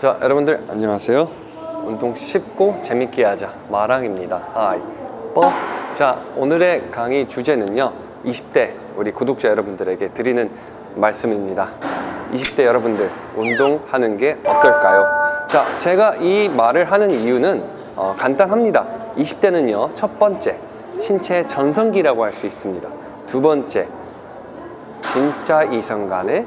자 여러분들. 안녕하세요. 운동 쉽고 재밌게 하자. 마랑입니다. 하이. 뻐. 자 오늘의 강의 주제는요 20대 우리 구독자 여러분들에게 드리는 말씀입니다. 20대 여러분들 운동하는 게 어떨까요? 자 제가 이 말을 하는 이유는 어, 간단합니다. 20대는요 첫 번째 신체 전성기라고 할 수 있습니다. 두 번째 진짜 이성 간의 에,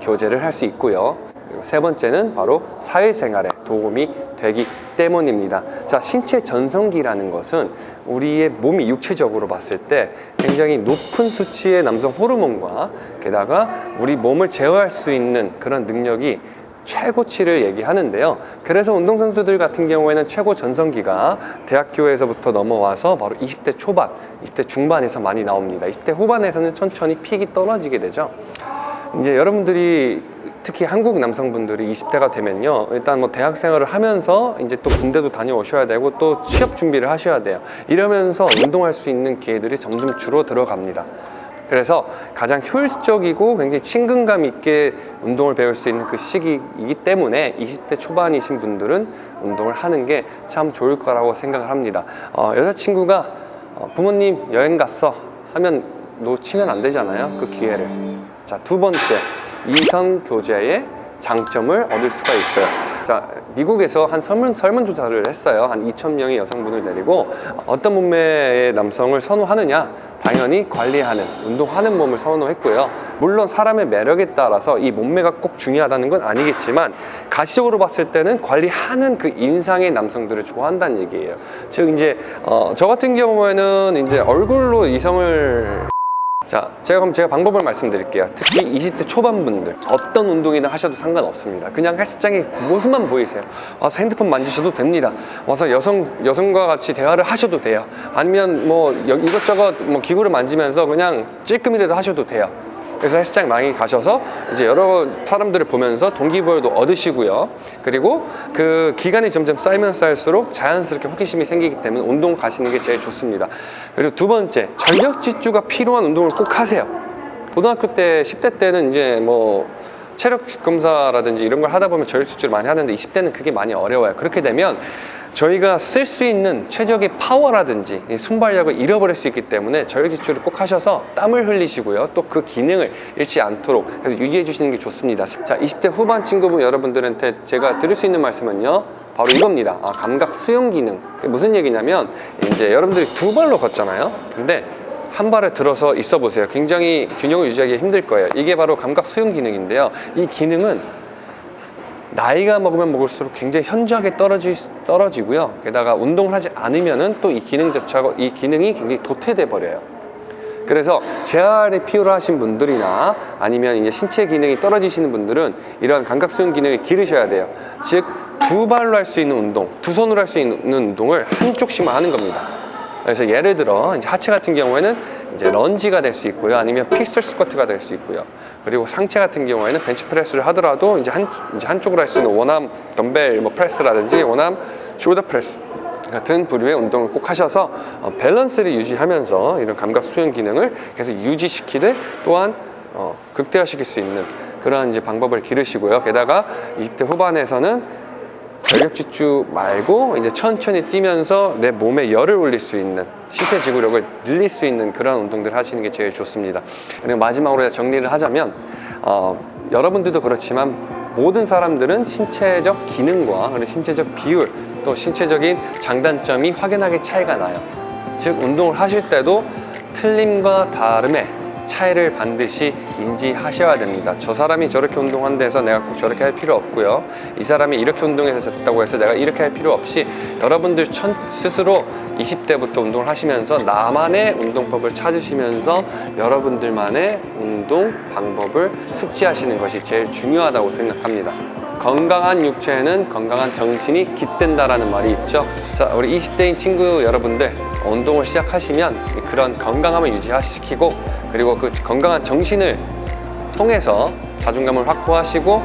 교제를 할 수 있고요. 그리고 세 번째는 바로 사회생활에 도움이 되기 때문입니다. 자, 신체 전성기라는 것은 우리의 몸이 육체적으로 봤을 때 굉장히 높은 수치의 남성 호르몬과 게다가 우리 몸을 제어할 수 있는 그런 능력이 최고치를 얘기하는데요. 그래서 운동선수들 같은 경우에는 최고 전성기가 대학교에서부터 넘어와서 바로 20대 초반, 20대 중반에서 많이 나옵니다. 20대 후반에서는 천천히 픽이 떨어지게 되죠. 이제 여러분들이 특히 한국 남성분들이 20대가 되면요 일단 뭐 대학 생활을 하면서 이제 또 군대도 다녀오셔야 되고 또 취업 준비를 하셔야 돼요. 이러면서 운동할 수 있는 기회들이 점점 줄어 들어갑니다. 그래서 가장 효율적이고 굉장히 친근감 있게 운동을 배울 수 있는 그 시기이기 때문에 20대 초반이신 분들은 운동을 하는 게 참 좋을 거라고 생각을 합니다. 어, 여자친구가 어, 부모님 여행 갔어 하면 놓치면 안 되잖아요 그 기회를. 자, 두 번째, 이성 교제의 장점을 얻을 수가 있어요. 자, 미국에서 한 설문, 설문조사를 했어요. 한 2,000명의 여성분을 데리고 어떤 몸매의 남성을 선호하느냐? 당연히 관리하는, 운동하는 몸을 선호했고요. 물론 사람의 매력에 따라서 이 몸매가 꼭 중요하다는 건 아니겠지만 가시적으로 봤을 때는 관리하는 그 인상의 남성들을 좋아한다는 얘기예요. 즉 이제 어, 저 같은 경우에는 이제 얼굴로 이성을 자, 제가 그럼 제가 방법을 말씀드릴게요. 특히 20대 초반 분들 어떤 운동이든 하셔도 상관없습니다. 그냥 헬스장에 모습만 보이세요. 와서 핸드폰 만지셔도 됩니다. 와서 여성 여성과 같이 대화를 하셔도 돼요. 아니면 뭐 여- 이것저것 뭐 기구를 만지면서 그냥 찔끔이라도 하셔도 돼요. 그래서 헬스장 많이 가셔서 이제 여러 사람들을 보면서 동기부여도 얻으시고요. 그리고 그 기간이 점점 쌓이면 쌓일수록 자연스럽게 호기심이 생기기 때문에 운동 가시는 게 제일 좋습니다. 그리고 두 번째, 전력 질주가 필요한 운동을 꼭 하세요. 고등학교 때, 10대 때는 이제 뭐 체력 검사라든지 이런 걸 하다 보면 질주를 많이 하는데 20대는 그게 많이 어려워요. 그렇게 되면 저희가 쓸 수 있는 최적의 파워라든지 이 순발력을 잃어버릴 수 있기 때문에 질주를 꼭 하셔서 땀을 흘리시고요. 또 그 기능을 잃지 않도록 유지해 주시는 게 좋습니다. 자, 20대 후반 친구분 여러분들한테 제가 드릴 수 있는 말씀은요. 바로 이겁니다. 아, 감각 수용 기능. 무슨 얘기냐면 이제 여러분들이 두 발로 걷잖아요. 근데 한 발을 들어서 있어 보세요. 굉장히 균형을 유지하기 힘들 거예요. 이게 바로 감각 수용 기능인데요. 이 기능은 나이가 먹으면 먹을수록 굉장히 현저하게 떨어지, 떨어지고요. 게다가 운동을 하지 않으면 은 또 이 기능 자체가, 이 기능이 굉장히 도태돼 버려요. 그래서 재활이 필요하신 분들이나 아니면 이제 신체 기능이 떨어지시는 분들은 이러한 감각 수용 기능을 기르셔야 돼요. 즉, 두 발로 할 수 있는 운동, 두 손으로 할 수 있는 운동을 한쪽씩만 하는 겁니다. 그래서 예를 들어 이제 하체 같은 경우에는 이제 lunge가 될 수 있고요, 아니면 pistol squat가 될 수 있고요. 그리고 상체 같은 경우에는 벤치프레스를 하더라도 이제 한 이제 한쪽으로 할 수 있는 one arm 덤벨 뭐 press라든지 one arm shoulder press 같은 부류의 운동을 꼭 하셔서 어, 밸런스를 유지하면서 이런 감각 수용 기능을 계속 유지시키되 또한 어, 극대화시킬 수 있는 그런 이제 방법을 기르시고요. 게다가 20대 후반에서는 전력 질주 말고 이제 천천히 뛰면서 내 몸에 열을 올릴 수 있는 심폐지구력을 늘릴 수 있는 그런 운동들 하시는 게 제일 좋습니다. 그리고 마지막으로 정리를 하자면 어, 여러분들도 그렇지만 모든 사람들은 신체적 기능과 그리고 신체적 비율 또 신체적인 장단점이 확연하게 차이가 나요. 즉 운동을 하실 때도 틀림과 다름의 차이를 반드시 인지하셔야 됩니다. 저 사람이 저렇게 운동한다 해서 내가 꼭 저렇게 할 필요 없고요. 이 사람이 이렇게 운동해서 됐다고 해서 내가 이렇게 할 필요 없이 여러분들 천, 스스로 20대부터 운동을 하시면서 나만의 운동법을 찾으시면서 여러분들만의 운동 방법을 숙지하시는 것이 제일 중요하다고 생각합니다. 건강한 육체에는 건강한 정신이 깃든다라는 말이 있죠. 자, 우리 20대인 친구 여러분들 운동을 시작하시면 그런 건강함을 유지시키고 그리고 그 건강한 정신을 통해서 자존감을 확보하시고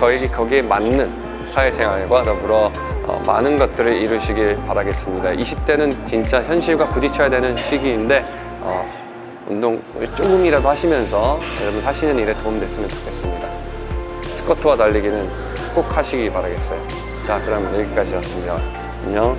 거기, 거기에 맞는 사회생활과 더불어 어, 많은 것들을 이루시길 바라겠습니다. 20대는 진짜 현실과 부딪혀야 되는 시기인데 어, 운동을 조금이라도 하시면서 여러분 하시는 일에 도움됐으면 좋겠습니다. 스쿼트와 달리기는 꼭 하시기 바라겠어요. 자, 그럼 여기까지였습니다. 안녕.